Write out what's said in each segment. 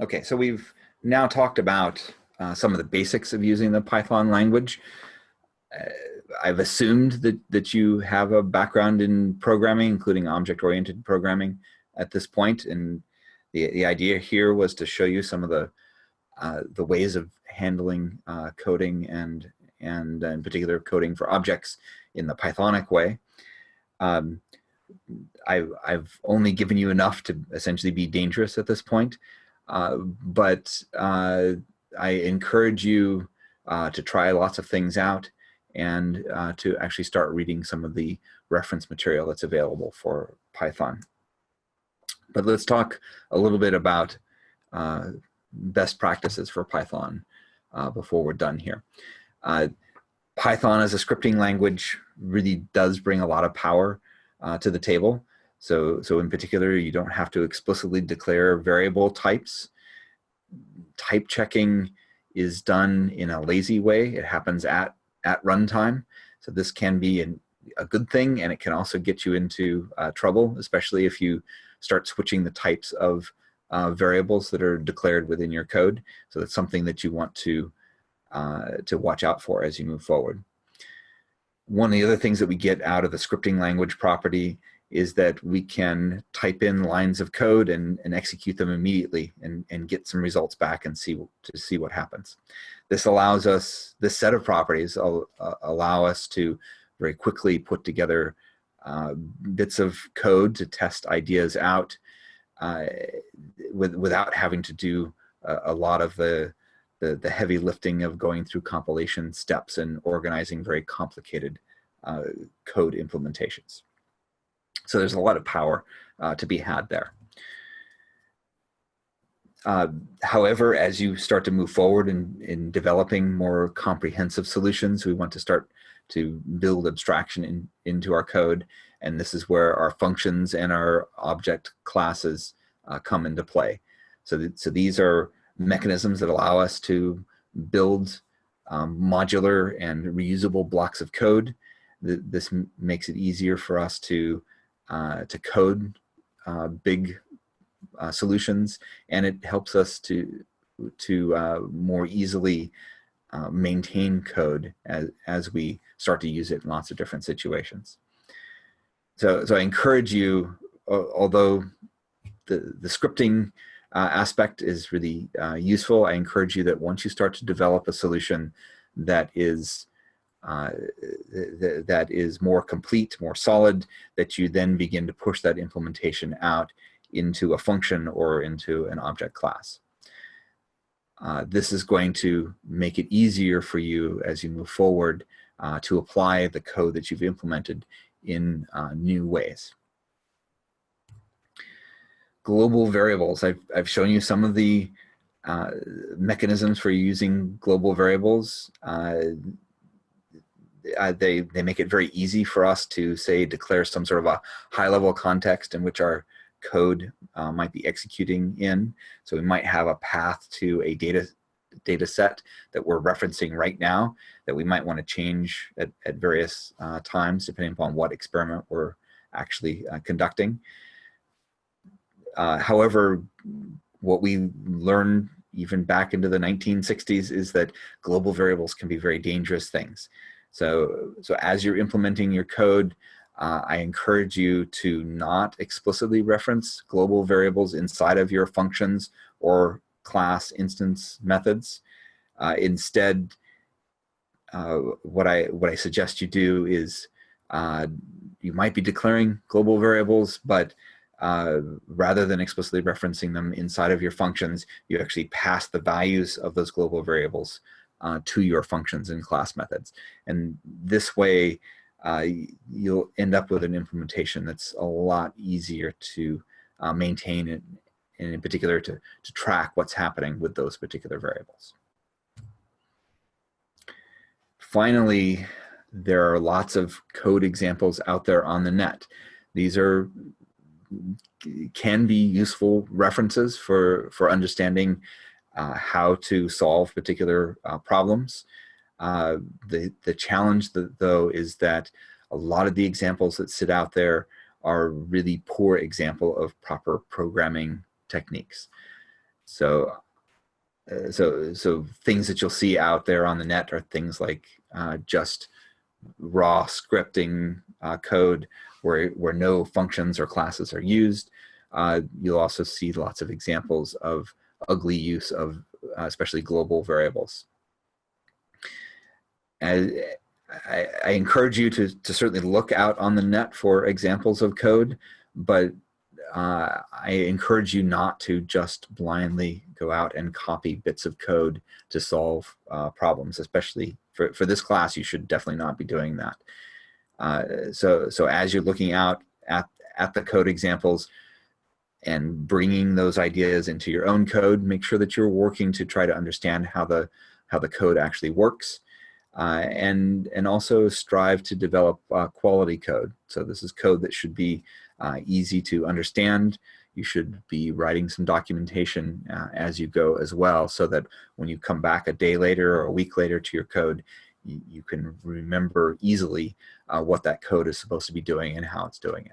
Okay, so we've now talked about uh, some of the basics of using the Python language. Uh, I've assumed that, that you have a background in programming, including object-oriented programming at this point. and the, the idea here was to show you some of the, uh, the ways of handling uh, coding and, and in particular coding for objects in the Pythonic way. Um, I, I've only given you enough to essentially be dangerous at this point. Uh, but uh, I encourage you uh, to try lots of things out and uh, to actually start reading some of the reference material that's available for Python. But let's talk a little bit about uh, best practices for Python before we're done here. Python as a scripting language really does bring a lot of power to the table. So, so in particular, you don't have to explicitly declare variable types. Type checking is done in a lazy way. It happens at, at runtime. So this can be an, a good thing and it can also get you into uh, trouble, especially if you start switching the types of uh, variables that are declared within your code. So that's something that you want to, uh, to watch out for as you move forward. One of the other things that we get out of the scripting language property is that we can type in lines of code and, and execute them immediately and, and get some results back and see to see what happens. This allows us, this set of properties uh, allow us to very quickly put together uh, bits of code to test ideas out uh, with, without having to do a, a lot of the, the, the, heavy lifting of going through compilation steps and organizing very complicated uh, code implementations. So there's a lot of power uh, to be had there. Uh, however, as you start to move forward in, in developing more comprehensive solutions, we want to start to build abstraction in, into our code. And this is where our functions and our object classes uh, come into play. So, th so these are mechanisms that allow us to build um, modular and reusable blocks of code. Th this makes it easier for us to uh, to code uh, big uh, solutions, and it helps us to to uh, more easily uh, maintain code as, as we start to use it in lots of different situations. So, so I encourage you, although the, the scripting aspect is really useful, I encourage you that once you start to develop a solution that is uh, th that is more complete, more solid, that you then begin to push that implementation out into a function or into an object class. Uh, this is going to make it easier for you as you move forward uh, to apply the code that you've implemented in uh, new ways. Global variables, I've, I've shown you some of the uh, mechanisms for using global variables. Uh, they they make it very easy for us to say declare some sort of a high level context in which our code uh, might be executing in. So we might have a path to a data data set that we're referencing right now that we might want to change at, at various uh, times depending upon what experiment we're actually uh, conducting. Uh, however, what we learned even back into the 1960s is that global variables can be very dangerous things. So, so as you're implementing your code, uh, I encourage you to not explicitly reference global variables inside of your functions or class instance methods. Uh, instead, uh, what I what I suggest you do is uh, you might be declaring global variables, but uh, rather than explicitly referencing them inside of your functions, you actually pass the values of those global variables uh, to your functions and class methods. And this way, uh, you'll end up with an implementation that's a lot easier to uh, maintain and, and in particular to, to track what's happening with those particular variables. Finally, there are lots of code examples out there on the net. These are can be useful references for, for understanding uh, how to solve particular uh, problems. Uh, the, the challenge though is that a lot of the examples that sit out there are really poor example of proper programming techniques. So, uh, so, so things that you'll see out there on the net are things like uh, just raw scripting uh, code where, where no functions or classes are used. You'll also see lots of examples of ugly use of uh, especially global variables. And I, I, encourage you to, to certainly look out on the net for examples of code, but uh, I encourage you not to just blindly go out and copy bits of code to solve uh, problems, especially for, for this class, you should definitely not be doing that. Uh, so, so as you're looking out at, at the code examples and bringing those ideas into your own code, make sure that you're working to try to understand how the, how the code actually works. Uh, and, and also strive to develop uh, quality code. So this is code that should be uh, easy to understand. You should be writing some documentation uh, as you go as well so that when you come back a day later or a week later to your code, you, you can remember easily uh, what that code is supposed to be doing and how it's doing it.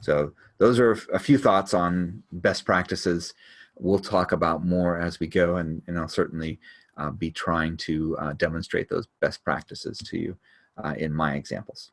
So those are a few thoughts on best practices. We'll talk about more as we go and, and I'll certainly uh, be trying to uh, demonstrate those best practices to you uh, in my examples.